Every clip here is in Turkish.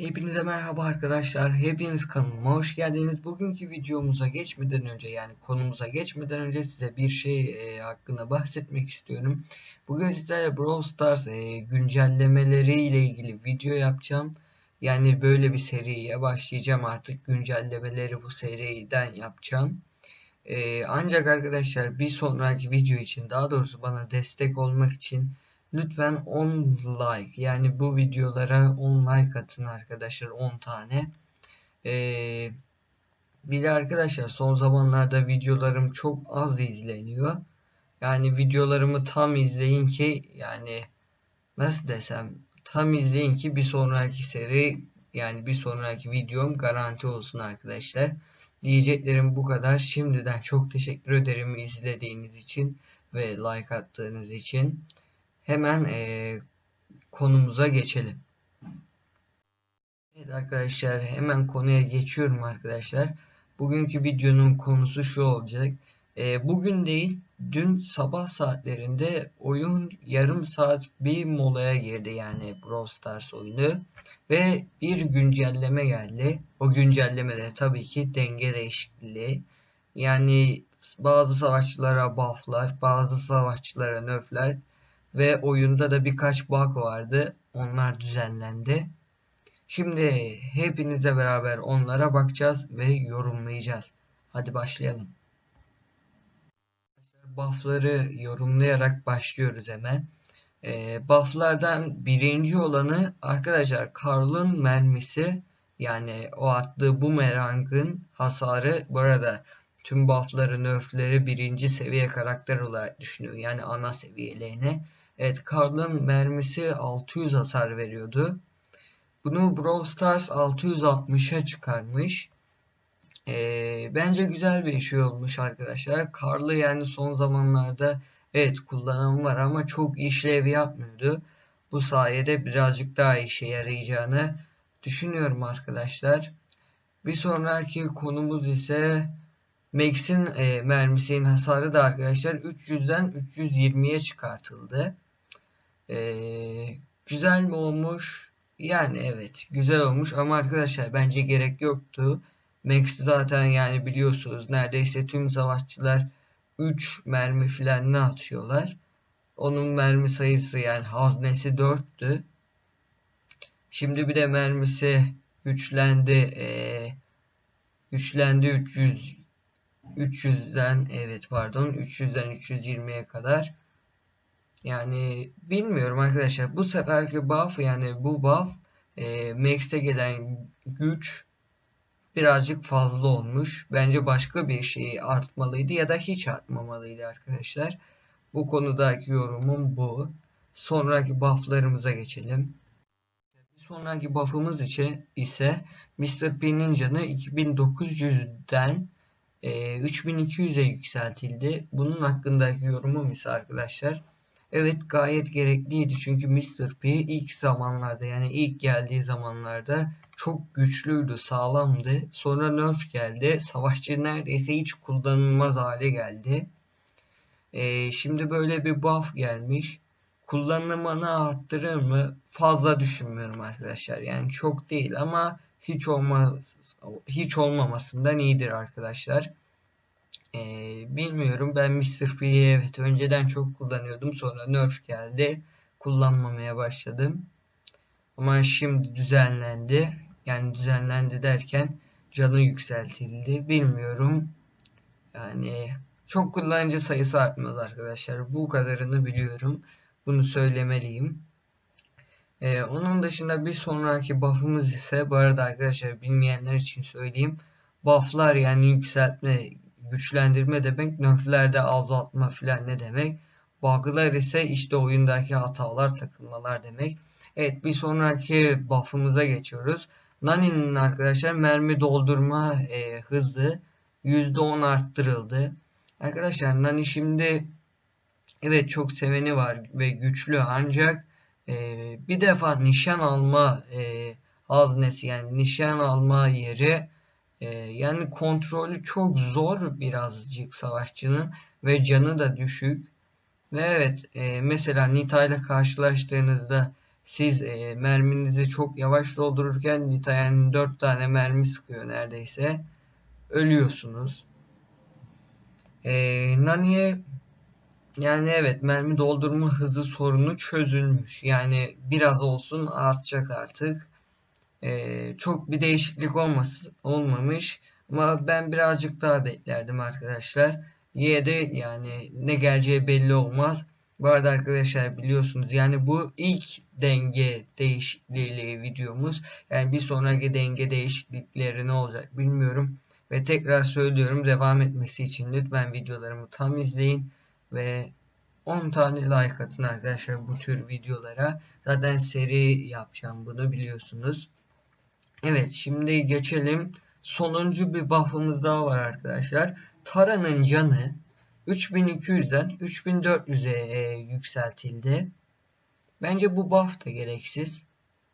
Hepinize merhaba arkadaşlar. Hepiniz kanalıma hoş geldiniz. Bugünkü videomuza geçmeden önce yani konumuza geçmeden önce size bir şey e, hakkında bahsetmek istiyorum. Bugün sizlerle Brawl Stars e, güncellemeleri ile ilgili video yapacağım. Yani böyle bir seriye başlayacağım artık güncellemeleri bu seriden yapacağım. E, ancak arkadaşlar bir sonraki video için daha doğrusu bana destek olmak için Lütfen 10 like yani bu videolara 10 like atın arkadaşlar 10 tane. Ee, bir de arkadaşlar son zamanlarda videolarım çok az izleniyor. Yani videolarımı tam izleyin ki yani nasıl desem tam izleyin ki bir sonraki seri yani bir sonraki videom garanti olsun arkadaşlar. Diyeceklerim bu kadar. Şimdiden çok teşekkür ederim izlediğiniz için ve like attığınız için hemen e, konumuza geçelim. Evet arkadaşlar hemen konuya geçiyorum arkadaşlar. Bugünkü videonun konusu şu olacak. E, bugün değil dün sabah saatlerinde oyun yarım saat bir molaya girdi yani Brawl Stars oyunu. Ve bir güncelleme geldi. O güncelleme de tabii ki denge değişikliği. Yani bazı savaşçılara bufflar, bazı savaşçılara nerfler ve oyunda da birkaç bug vardı. Onlar düzenlendi. Şimdi hepinize beraber onlara bakacağız ve yorumlayacağız. Hadi başlayalım. Buff'ları yorumlayarak başlıyoruz hemen. E, buff'lardan birinci olanı arkadaşlar Karl'ın mermisi yani o attığı bumerangın hasarı bu arada tüm buff'ları nerf'leri birinci seviye karakter olarak düşünüyor. Yani ana seviyelerine. Evet Karl'ın mermisi 600 hasar veriyordu. Bunu Brawl Stars 660'a çıkarmış. Ee, bence güzel bir şey olmuş arkadaşlar. Karlı yani son zamanlarda evet kullanım var ama çok işlev yapmıyordu. Bu sayede birazcık daha işe yarayacağını düşünüyorum arkadaşlar. Bir sonraki konumuz ise Max'in e, mermisinin hasarı da arkadaşlar 300'den 320'ye çıkartıldı. Ee, güzel mi olmuş? Yani evet güzel olmuş ama arkadaşlar bence gerek yoktu. Max zaten yani biliyorsunuz neredeyse tüm savaşçılar 3 mermi filan ne atıyorlar. Onun mermi sayısı yani haznesi 4'tü. Şimdi bir de mermisi güçlendi. Ee, güçlendi 300 300'den evet pardon 300'den 320'ye kadar. Yani bilmiyorum arkadaşlar. Bu seferki buff yani bu buff e, Max'e gelen güç birazcık fazla olmuş. Bence başka bir şey artmalıydı ya da hiç artmamalıydı arkadaşlar. Bu konudaki yorumum bu. Sonraki bufflarımıza geçelim. Sonraki buff'ımız için ise Mr. P Ninja'nı 2900'den e, 3200'e yükseltildi. Bunun hakkındaki yorumum ise arkadaşlar Evet gayet gerekliydi çünkü Mr. P ilk zamanlarda yani ilk geldiği zamanlarda çok güçlüydü, sağlamdı. Sonra nerf geldi. Savaşçı neredeyse hiç kullanılmaz hale geldi. Ee, şimdi böyle bir buff gelmiş. Kullanımını arttırır mı? Fazla düşünmüyorum arkadaşlar. Yani çok değil ama hiç olmaz hiç olmamasından iyidir arkadaşlar. Ee, bilmiyorum ben Mr. P'yi evet önceden çok kullanıyordum sonra nerf geldi kullanmamaya başladım ama şimdi düzenlendi yani düzenlendi derken canı yükseltildi bilmiyorum yani çok kullanıcı sayısı artmaz arkadaşlar bu kadarını biliyorum bunu söylemeliyim ee, onun dışında bir sonraki buff'ımız ise bu arada arkadaşlar bilmeyenler için söyleyeyim buff'lar yani yükseltme güçlendirme demek, nerflerde azaltma filan ne demek. Bug'lar ise işte oyundaki hatalar, takılmalar demek. Evet bir sonraki buff'ımıza geçiyoruz. Nani'nin arkadaşlar mermi doldurma e, hızı %10 arttırıldı. Arkadaşlar Nani şimdi evet çok seveni var ve güçlü ancak e, bir defa nişan alma e, haznesi yani nişan alma yeri ee, yani kontrolü çok zor birazcık savaşçının ve canı da düşük. Ve evet e, mesela Nita ile karşılaştığınızda siz e, merminizi çok yavaş doldururken Nita yani 4 tane mermi sıkıyor neredeyse. Ölüyorsunuz. E, Nani'ye yani evet mermi doldurma hızı sorunu çözülmüş. Yani biraz olsun artacak artık. Ee, çok bir değişiklik olması, olmamış. Ama ben birazcık daha beklerdim arkadaşlar. Y'de yani ne geleceği belli olmaz. Bu arada arkadaşlar biliyorsunuz yani bu ilk denge değişikliğiyle videomuz. Yani bir sonraki denge değişiklikleri ne olacak bilmiyorum. Ve tekrar söylüyorum devam etmesi için lütfen videolarımı tam izleyin. Ve 10 tane like atın arkadaşlar bu tür videolara. Zaten seri yapacağım bunu biliyorsunuz. Evet şimdi geçelim. Sonuncu bir buff'ımız daha var arkadaşlar. Tara'nın canı 3200'den 3400'e e, yükseltildi. Bence bu buff da gereksiz.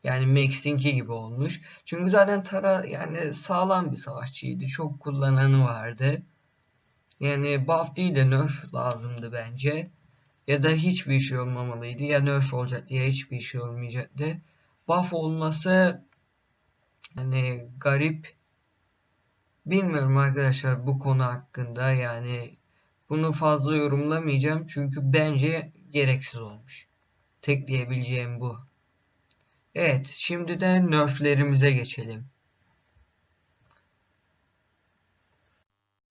Yani Max'inki gibi olmuş. Çünkü zaten Tara yani sağlam bir savaşçıydı. Çok kullananı vardı. Yani buff değil de nerf lazımdı bence. Ya da hiçbir şey olmamalıydı. Ya nerf olacak ya hiçbir şey olmayacaktı. Buff olması hani garip. Bilmiyorum arkadaşlar bu konu hakkında yani bunu fazla yorumlamayacağım çünkü bence gereksiz olmuş. Tek diyebileceğim bu. Evet şimdi de nerflerimize geçelim.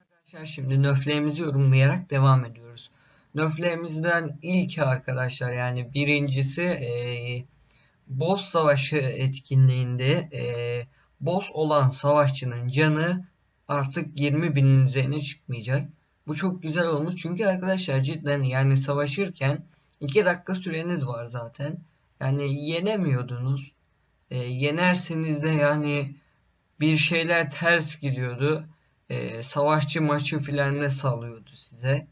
Arkadaşlar şimdi nerflerimizi yorumlayarak devam ediyoruz. Nerflerimizden ilki arkadaşlar yani birincisi e, boss savaşı etkinliğinde e, boss olan savaşçının canı artık 20 binin üzerine çıkmayacak. Bu çok güzel olmuş çünkü arkadaşlar cidden yani savaşırken 2 dakika süreniz var zaten. Yani yenemiyordunuz. E, yenerseniz de yani bir şeyler ters gidiyordu. E, savaşçı maçı filan ne salıyordu size.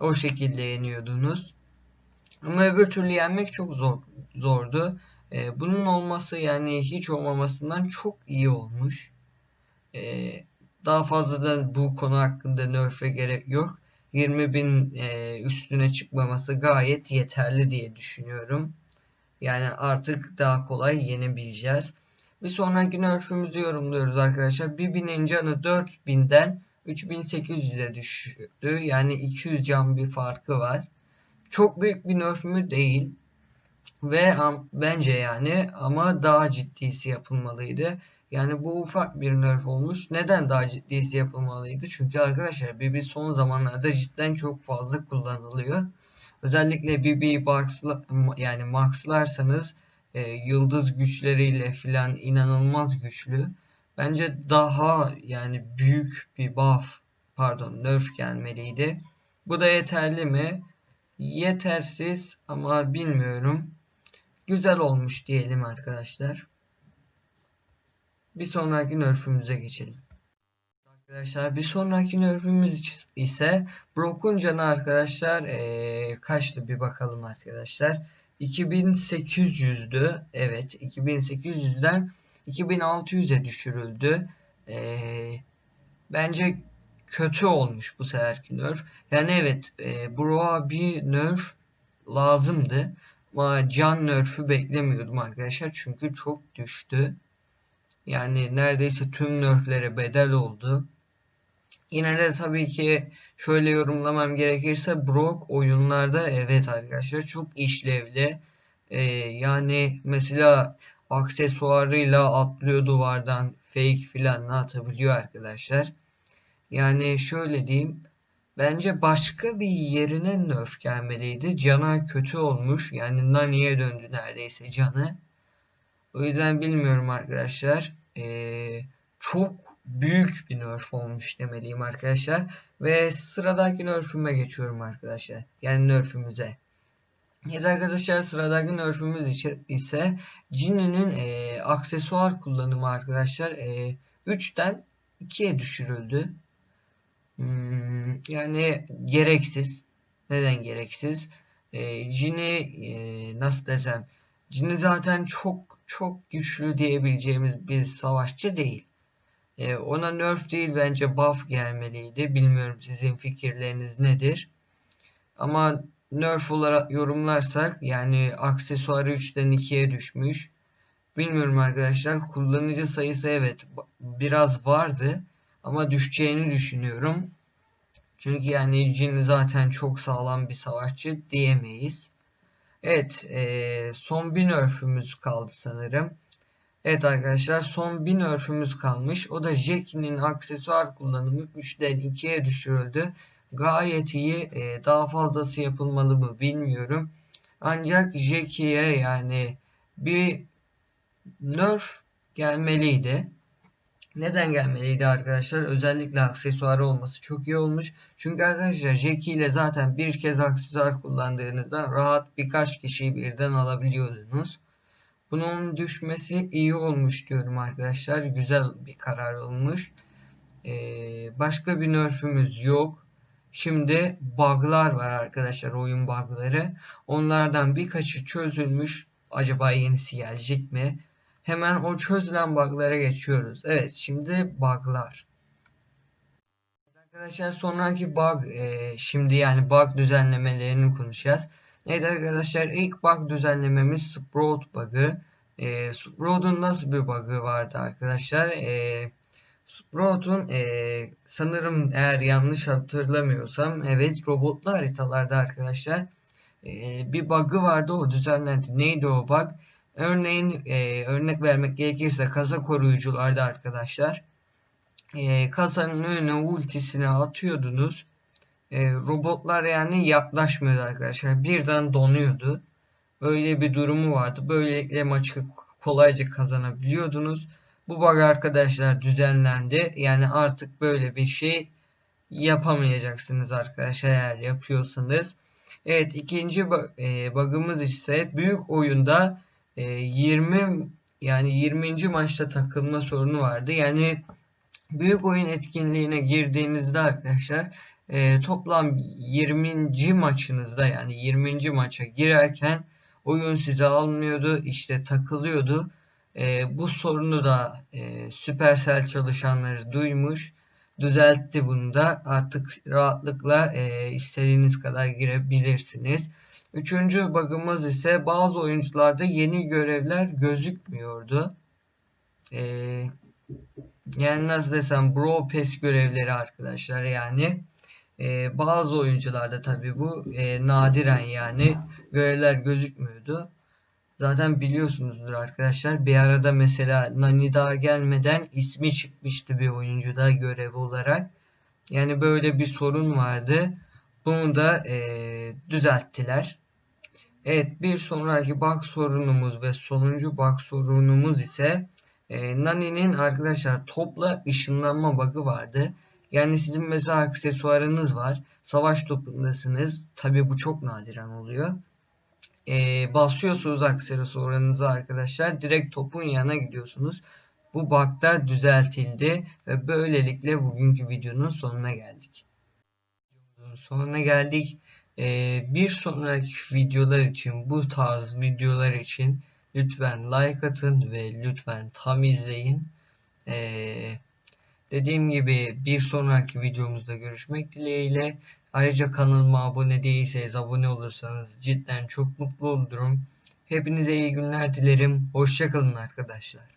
O şekilde yeniyordunuz. Ama öbür türlü yenmek çok zor, zordu. E, bunun olması yani hiç olmamasından çok iyi olmuş. E, daha fazladan bu konu hakkında nerf'e gerek yok. 20 bin e, üstüne çıkmaması gayet yeterli diye düşünüyorum. Yani artık daha kolay yenebileceğiz. Bir sonraki nerf'ümüzü yorumluyoruz arkadaşlar. Bir binin canı 4000'den 3800'e düştü. Yani 200 can bir farkı var. Çok büyük bir nerf mü değil. Ve bence yani ama daha ciddisi yapılmalıydı. Yani bu ufak bir nerf olmuş. Neden daha ciddisi yapılmalıydı? Çünkü arkadaşlar BB son zamanlarda cidden çok fazla kullanılıyor. Özellikle BB boxla, yani maxlarsanız e, yıldız güçleriyle filan inanılmaz güçlü. Bence daha yani büyük bir buff pardon nerf gelmeliydi. Bu da yeterli mi? Yetersiz ama bilmiyorum. Güzel olmuş diyelim arkadaşlar. Bir sonraki nerfümüze geçelim. Arkadaşlar bir sonraki nerfümüz ise Brock'un canı arkadaşlar ee, kaçtı bir bakalım arkadaşlar. 2800'dü. Evet 2800'den 2600'e düşürüldü. Ee, bence kötü olmuş bu seferki nerf. Yani evet e, Bro'a bir nerf lazımdı. Can nerf'ü beklemiyordum arkadaşlar. Çünkü çok düştü. Yani neredeyse tüm nerflere bedel oldu. Yine de tabii ki şöyle yorumlamam gerekirse Brock oyunlarda evet arkadaşlar çok işlevli. Ee, yani mesela aksesuarıyla atlıyor duvardan fake filan atabiliyor arkadaşlar. Yani şöyle diyeyim. Bence başka bir yerine nerf gelmeliydi. Cana kötü olmuş. Yani Nani'ye döndü neredeyse canı. O yüzden bilmiyorum arkadaşlar. Ee, çok büyük bir nerf olmuş demeliyim arkadaşlar. Ve sıradaki nerf'üme geçiyorum arkadaşlar. Yani nerf'ümüze. Evet arkadaşlar sıradaki nerf'ümüz ise Jinny'nin e, aksesuar kullanımı arkadaşlar e, 3'ten 2'ye düşürüldü. Hmm, yani gereksiz. Neden gereksiz? E, Jinny e, nasıl desem Jinny zaten çok çok güçlü diyebileceğimiz bir savaşçı değil. E, ona nerf değil bence buff gelmeliydi. Bilmiyorum sizin fikirleriniz nedir. Ama nerf olarak yorumlarsak yani aksesuarı 3'ten 2'ye düşmüş. Bilmiyorum arkadaşlar. Kullanıcı sayısı evet biraz vardı ama düşeceğini düşünüyorum. Çünkü yani Jin zaten çok sağlam bir savaşçı diyemeyiz. Evet e, son bir nerfümüz kaldı sanırım. Evet arkadaşlar son bir nerfümüz kalmış. O da Jackie'nin aksesuar kullanımı 3'den 2'ye düşürüldü. Gayet iyi. E, daha fazlası yapılmalı mı bilmiyorum. Ancak Jackie'ye yani bir nerf gelmeliydi. Neden gelmeliydi arkadaşlar? Özellikle aksesuarı olması çok iyi olmuş. Çünkü arkadaşlar Jackie ile zaten bir kez aksesuar kullandığınızda rahat birkaç kişiyi birden alabiliyordunuz. Bunun düşmesi iyi olmuş diyorum arkadaşlar. Güzel bir karar olmuş. Ee, başka bir nerfümüz yok. Şimdi bug'lar var arkadaşlar oyun bug'ları. Onlardan birkaçı çözülmüş. Acaba yenisi gelecek mi? Hemen o çözülen bug'lara geçiyoruz. Evet şimdi bug'lar. Arkadaşlar sonraki bug e, şimdi yani bug düzenlemelerini konuşacağız. Evet arkadaşlar ilk bug düzenlememiz Sprout bug'ı. E, Sprout'un nasıl bir bug'ı vardı arkadaşlar? E, Sprout'un e, sanırım eğer yanlış hatırlamıyorsam evet robotlu haritalarda arkadaşlar e, bir bug'ı vardı o düzenlendi. Neydi o bug? Örneğin e, örnek vermek gerekirse kasa koruyucularda arkadaşlar e, kasanın önüne ultisini atıyordunuz. E, robotlar yani yaklaşmıyordu arkadaşlar. Birden donuyordu. Öyle bir durumu vardı. Böylelikle maçı kolayca kazanabiliyordunuz. Bu bug arkadaşlar düzenlendi. Yani artık böyle bir şey yapamayacaksınız arkadaşlar eğer yapıyorsanız. Evet ikinci e, bug'ımız ise büyük oyunda 20 ee, yani 20. maçta takılma sorunu vardı. Yani büyük oyun etkinliğine girdiğinizde arkadaşlar e, toplam 20. maçınızda yani 20. maça girerken oyun size almıyordu işte takılıyordu. E, bu sorunu da e, Supercell çalışanları duymuş düzeltti bunu da artık rahatlıkla e, istediğiniz kadar girebilirsiniz. Üçüncü bug'ımız ise bazı oyuncularda yeni görevler gözükmüyordu. Ee, yani nasıl desem Bro Pass görevleri arkadaşlar yani. Ee, bazı oyuncularda tabi bu e, nadiren yani görevler gözükmüyordu. Zaten biliyorsunuzdur arkadaşlar. Bir arada mesela Nani daha gelmeden ismi çıkmıştı bir oyuncuda görev olarak. Yani böyle bir sorun vardı. Bunu da e, düzelttiler. Evet bir sonraki bug sorunumuz ve sonuncu bug sorunumuz ise e, Nani'nin arkadaşlar topla ışınlanma bug'ı vardı. Yani sizin mesela aksesuarınız var. Savaş topundasınız. Tabi bu çok nadiren oluyor. E, basıyorsunuz aksesuarınızı arkadaşlar. Direkt topun yanına gidiyorsunuz. Bu bug da düzeltildi ve böylelikle bugünkü videonun sonuna geldik. Sonuna geldik. Ee, bir sonraki videolar için bu tarz videolar için lütfen like atın ve lütfen tam izleyin. Ee, dediğim gibi bir sonraki videomuzda görüşmek dileğiyle. Ayrıca kanalıma abone değilseniz abone olursanız cidden çok mutlu olurum. Hepinize iyi günler dilerim. Hoşçakalın arkadaşlar.